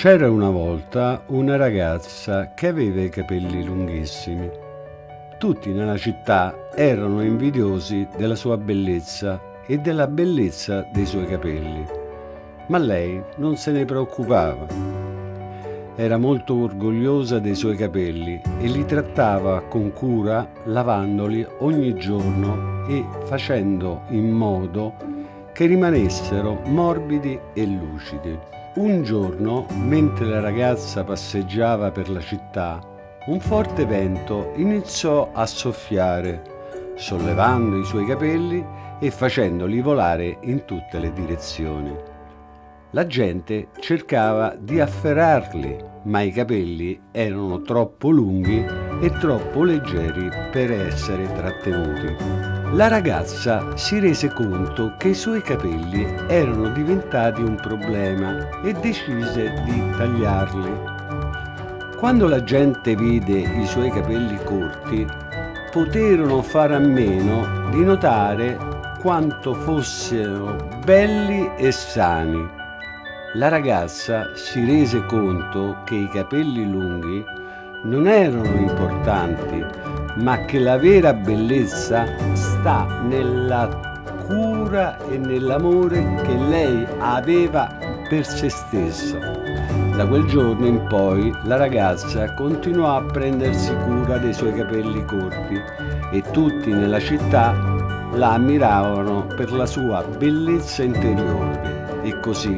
C'era una volta una ragazza che aveva i capelli lunghissimi. Tutti nella città erano invidiosi della sua bellezza e della bellezza dei suoi capelli, ma lei non se ne preoccupava. Era molto orgogliosa dei suoi capelli e li trattava con cura lavandoli ogni giorno e facendo in modo che rimanessero morbidi e lucidi. Un giorno, mentre la ragazza passeggiava per la città, un forte vento iniziò a soffiare, sollevando i suoi capelli e facendoli volare in tutte le direzioni. La gente cercava di afferrarli, ma i capelli erano troppo lunghi e troppo leggeri per essere trattenuti. La ragazza si rese conto che i suoi capelli erano diventati un problema e decise di tagliarli. Quando la gente vide i suoi capelli corti, poterono fare a meno di notare quanto fossero belli e sani. La ragazza si rese conto che i capelli lunghi non erano importanti, ma che la vera bellezza sta nella cura e nell'amore che lei aveva per se stessa. Da quel giorno in poi la ragazza continuò a prendersi cura dei suoi capelli corti e tutti nella città la ammiravano per la sua bellezza interiore e così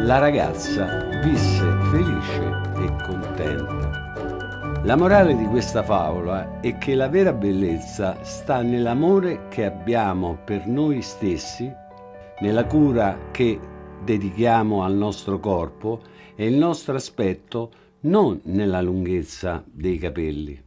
la ragazza visse felice e contenta. La morale di questa favola è che la vera bellezza sta nell'amore che abbiamo per noi stessi, nella cura che dedichiamo al nostro corpo e il nostro aspetto non nella lunghezza dei capelli.